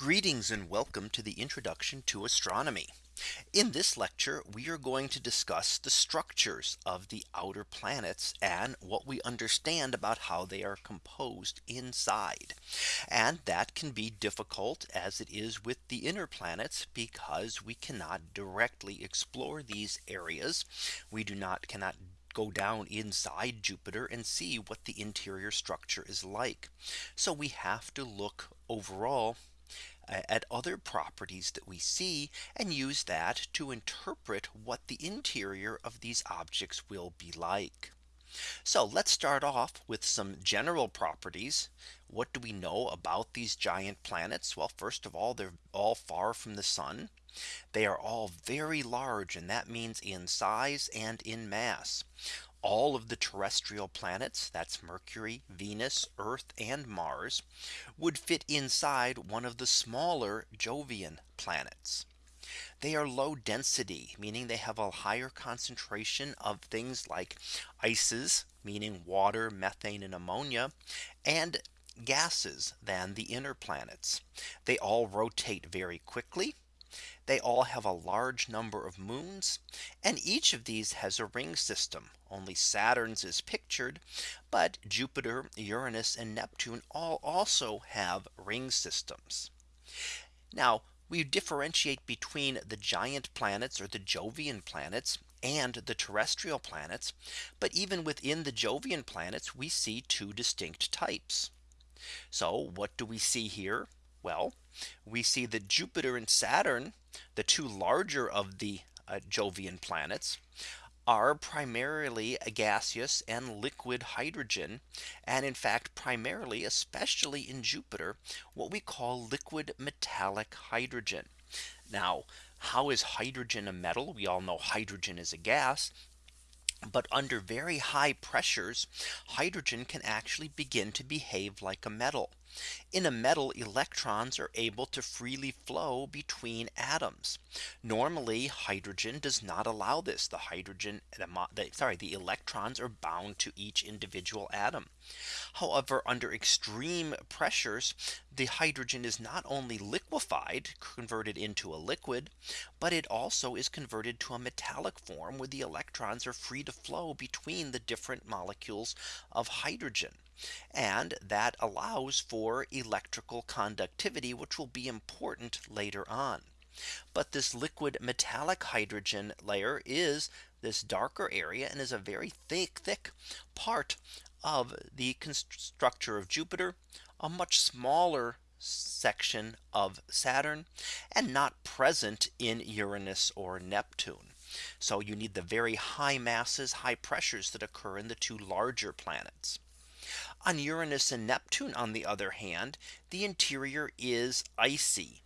Greetings and welcome to the introduction to astronomy. In this lecture, we are going to discuss the structures of the outer planets and what we understand about how they are composed inside. And that can be difficult as it is with the inner planets because we cannot directly explore these areas. We do not cannot go down inside Jupiter and see what the interior structure is like. So we have to look overall at other properties that we see and use that to interpret what the interior of these objects will be like. So let's start off with some general properties. What do we know about these giant planets? Well, first of all, they're all far from the sun. They are all very large and that means in size and in mass all of the terrestrial planets that's Mercury, Venus, Earth and Mars would fit inside one of the smaller Jovian planets. They are low density, meaning they have a higher concentration of things like ices, meaning water, methane and ammonia, and gases than the inner planets. They all rotate very quickly they all have a large number of moons. And each of these has a ring system. Only Saturn's is pictured. But Jupiter, Uranus and Neptune all also have ring systems. Now we differentiate between the giant planets or the Jovian planets and the terrestrial planets. But even within the Jovian planets, we see two distinct types. So what do we see here? Well, we see that Jupiter and Saturn, the two larger of the uh, Jovian planets, are primarily gaseous and liquid hydrogen. And in fact, primarily, especially in Jupiter, what we call liquid metallic hydrogen. Now, how is hydrogen a metal? We all know hydrogen is a gas. But under very high pressures, hydrogen can actually begin to behave like a metal. In a metal electrons are able to freely flow between atoms. Normally hydrogen does not allow this the hydrogen sorry the electrons are bound to each individual atom. However, under extreme pressures, the hydrogen is not only liquefied converted into a liquid, but it also is converted to a metallic form where the electrons are free to flow between the different molecules of hydrogen. And that allows for electrical conductivity, which will be important later on. But this liquid metallic hydrogen layer is this darker area and is a very thick, thick part of the structure of Jupiter, a much smaller section of Saturn and not present in Uranus or Neptune. So you need the very high masses, high pressures that occur in the two larger planets. On Uranus and Neptune, on the other hand, the interior is icy.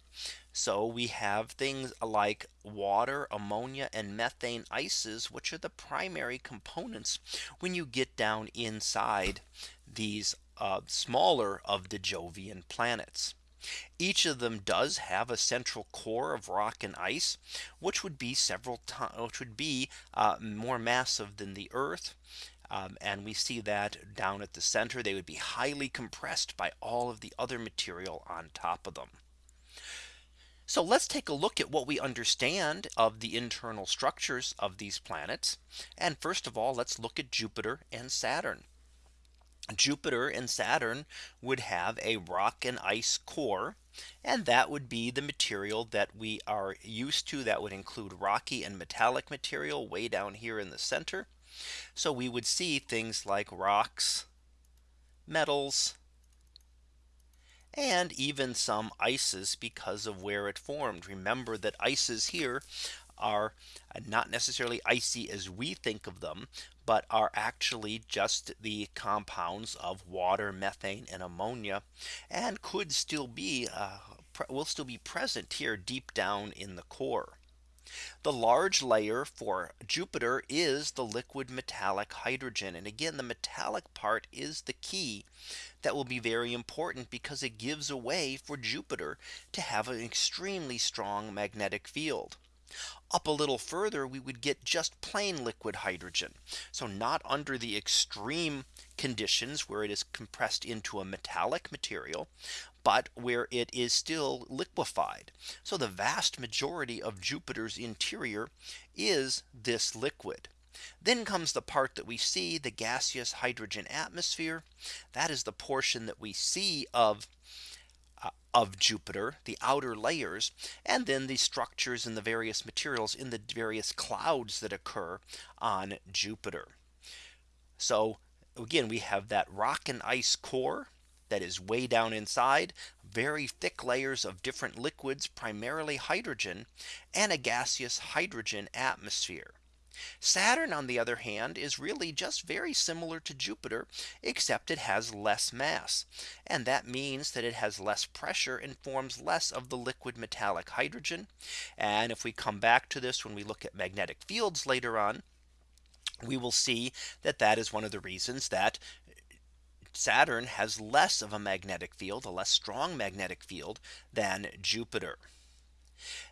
So we have things like water, ammonia and methane ices, which are the primary components when you get down inside these uh, smaller of the Jovian planets. Each of them does have a central core of rock and ice, which would be several times, which would be uh, more massive than the Earth. Um, and we see that down at the center, they would be highly compressed by all of the other material on top of them. So let's take a look at what we understand of the internal structures of these planets. And first of all, let's look at Jupiter and Saturn. Jupiter and Saturn would have a rock and ice core. And that would be the material that we are used to that would include rocky and metallic material way down here in the center. So we would see things like rocks, metals, and even some ices because of where it formed. Remember that ices here are not necessarily icy as we think of them, but are actually just the compounds of water, methane and ammonia and could still be uh, will still be present here deep down in the core. The large layer for Jupiter is the liquid metallic hydrogen. And again, the metallic part is the key that will be very important because it gives a way for Jupiter to have an extremely strong magnetic field. Up a little further, we would get just plain liquid hydrogen. So not under the extreme conditions where it is compressed into a metallic material, but where it is still liquefied. So the vast majority of Jupiter's interior is this liquid. Then comes the part that we see the gaseous hydrogen atmosphere. That is the portion that we see of uh, of Jupiter, the outer layers, and then the structures and the various materials in the various clouds that occur on Jupiter. So again, we have that rock and ice core that is way down inside very thick layers of different liquids, primarily hydrogen and a gaseous hydrogen atmosphere. Saturn on the other hand is really just very similar to Jupiter except it has less mass. And that means that it has less pressure and forms less of the liquid metallic hydrogen. And if we come back to this when we look at magnetic fields later on, we will see that that is one of the reasons that Saturn has less of a magnetic field, a less strong magnetic field than Jupiter.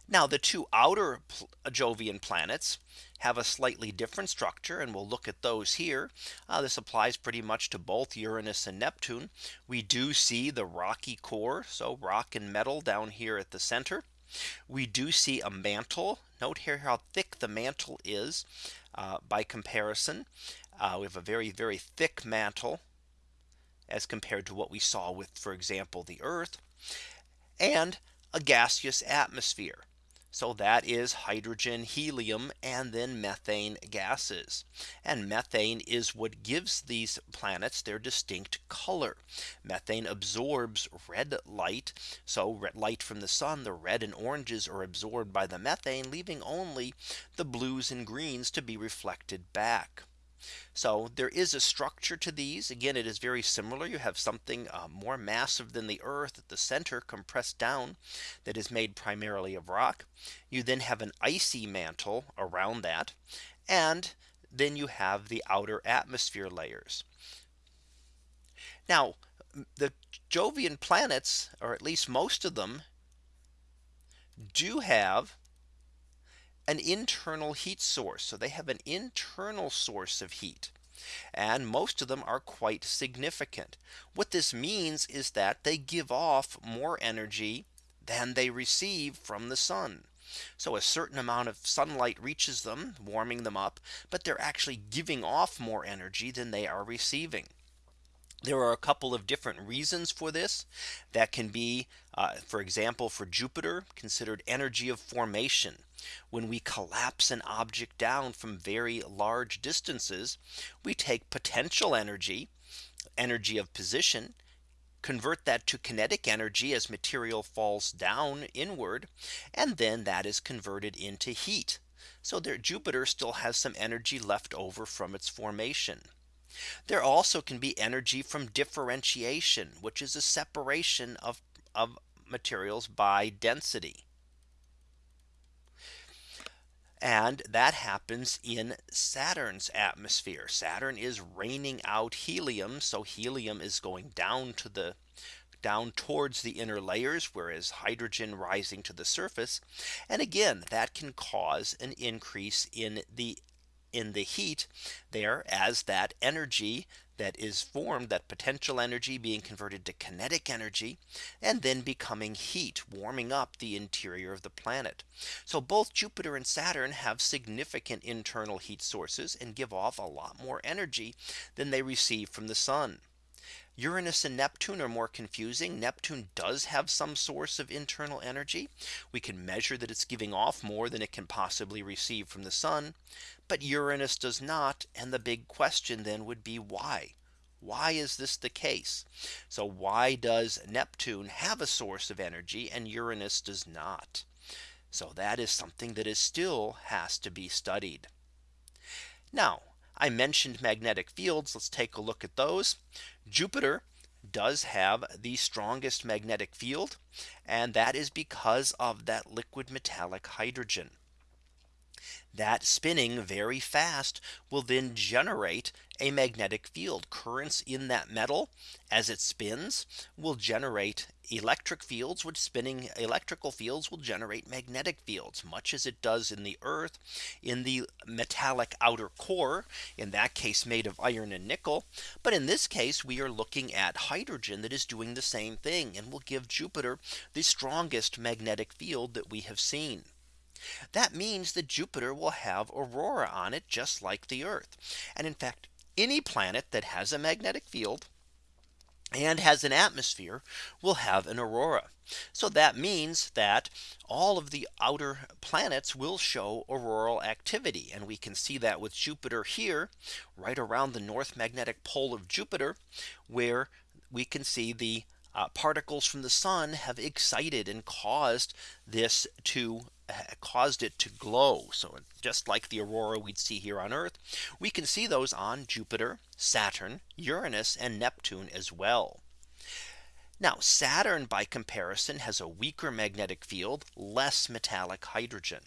Now the two outer Jovian planets have a slightly different structure and we'll look at those here. Uh, this applies pretty much to both Uranus and Neptune. We do see the rocky core so rock and metal down here at the center. We do see a mantle. Note here how thick the mantle is uh, by comparison. Uh, we have a very, very thick mantle as compared to what we saw with, for example, the Earth and a gaseous atmosphere. So that is hydrogen, helium, and then methane gases. And methane is what gives these planets their distinct color. Methane absorbs red light. So red light from the sun, the red and oranges are absorbed by the methane, leaving only the blues and greens to be reflected back. So there is a structure to these. Again, it is very similar. You have something uh, more massive than the Earth at the center compressed down that is made primarily of rock. You then have an icy mantle around that. And then you have the outer atmosphere layers. Now the Jovian planets, or at least most of them, do have an internal heat source. So they have an internal source of heat. And most of them are quite significant. What this means is that they give off more energy than they receive from the sun. So a certain amount of sunlight reaches them, warming them up, but they're actually giving off more energy than they are receiving. There are a couple of different reasons for this that can be, uh, for example, for Jupiter considered energy of formation. When we collapse an object down from very large distances, we take potential energy, energy of position, convert that to kinetic energy as material falls down inward, and then that is converted into heat. So there Jupiter still has some energy left over from its formation. There also can be energy from differentiation, which is a separation of, of materials by density. And that happens in Saturn's atmosphere. Saturn is raining out helium. So helium is going down to the down towards the inner layers, whereas hydrogen rising to the surface. And again, that can cause an increase in the in the heat there as that energy that is formed that potential energy being converted to kinetic energy and then becoming heat warming up the interior of the planet. So both Jupiter and Saturn have significant internal heat sources and give off a lot more energy than they receive from the sun. Uranus and Neptune are more confusing. Neptune does have some source of internal energy. We can measure that it's giving off more than it can possibly receive from the sun. But Uranus does not. And the big question then would be why? Why is this the case? So why does Neptune have a source of energy and Uranus does not? So that is something that is still has to be studied. Now I mentioned magnetic fields. Let's take a look at those. Jupiter does have the strongest magnetic field. And that is because of that liquid metallic hydrogen. That spinning very fast will then generate a magnetic field currents in that metal as it spins will generate electric fields which spinning electrical fields will generate magnetic fields much as it does in the earth in the metallic outer core in that case made of iron and nickel but in this case we are looking at hydrogen that is doing the same thing and will give Jupiter the strongest magnetic field that we have seen. That means that Jupiter will have aurora on it just like the Earth. And in fact, any planet that has a magnetic field and has an atmosphere will have an aurora. So that means that all of the outer planets will show auroral activity. And we can see that with Jupiter here right around the north magnetic pole of Jupiter, where we can see the uh, particles from the sun have excited and caused this to caused it to glow. So just like the aurora we'd see here on Earth, we can see those on Jupiter, Saturn, Uranus and Neptune as well. Now Saturn by comparison has a weaker magnetic field, less metallic hydrogen.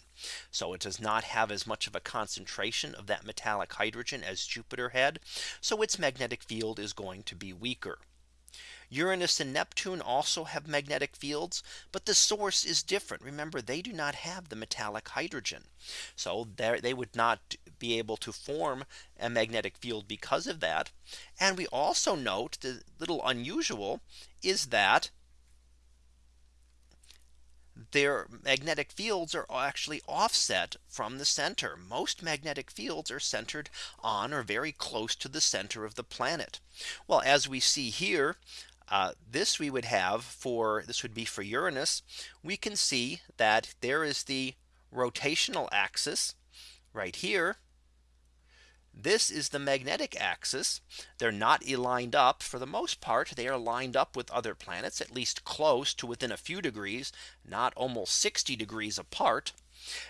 So it does not have as much of a concentration of that metallic hydrogen as Jupiter had. So its magnetic field is going to be weaker. Uranus and Neptune also have magnetic fields, but the source is different. Remember, they do not have the metallic hydrogen. So they would not be able to form a magnetic field because of that. And we also note the little unusual is that their magnetic fields are actually offset from the center. Most magnetic fields are centered on or very close to the center of the planet. Well, as we see here, uh, this we would have for this would be for Uranus. We can see that there is the rotational axis right here. This is the magnetic axis. They're not aligned up for the most part. They are lined up with other planets at least close to within a few degrees, not almost 60 degrees apart.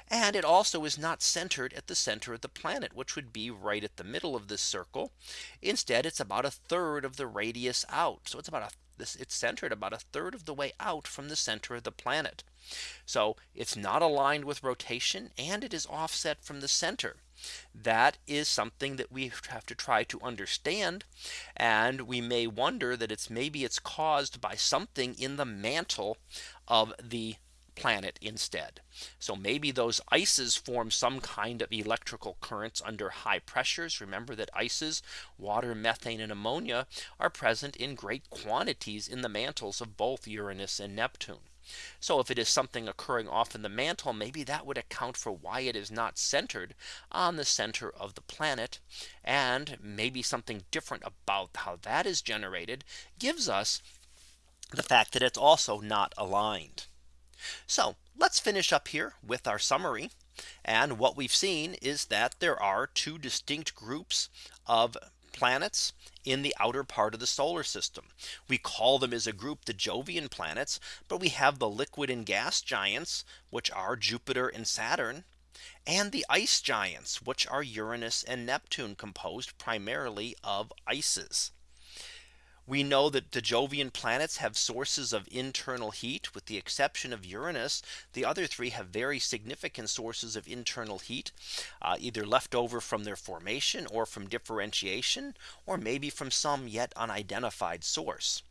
And it also is not centered at the center of the planet, which would be right at the middle of this circle. Instead, it's about a third of the radius out. So it's about a this it's centered about a third of the way out from the center of the planet. So it's not aligned with rotation and it is offset from the center. That is something that we have to try to understand. And we may wonder that it's maybe it's caused by something in the mantle of the planet instead. So maybe those ices form some kind of electrical currents under high pressures. Remember that ices, water, methane and ammonia are present in great quantities in the mantles of both Uranus and Neptune. So if it is something occurring off in the mantle, maybe that would account for why it is not centered on the center of the planet. And maybe something different about how that is generated gives us the fact that it's also not aligned. So let's finish up here with our summary. And what we've seen is that there are two distinct groups of planets in the outer part of the solar system. We call them as a group the Jovian planets, but we have the liquid and gas giants, which are Jupiter and Saturn, and the ice giants, which are Uranus and Neptune composed primarily of ices. We know that the Jovian planets have sources of internal heat with the exception of Uranus. The other three have very significant sources of internal heat uh, either left over from their formation or from differentiation or maybe from some yet unidentified source.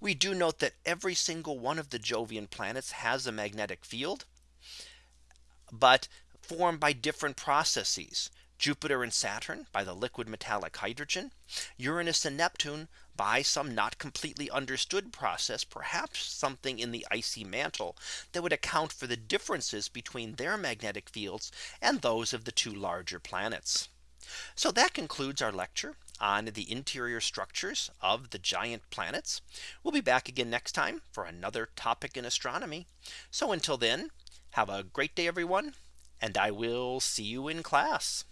We do note that every single one of the Jovian planets has a magnetic field, but formed by different processes. Jupiter and Saturn by the liquid metallic hydrogen, Uranus and Neptune by some not completely understood process, perhaps something in the icy mantle that would account for the differences between their magnetic fields and those of the two larger planets. So that concludes our lecture on the interior structures of the giant planets. We'll be back again next time for another topic in astronomy. So until then, have a great day, everyone, and I will see you in class.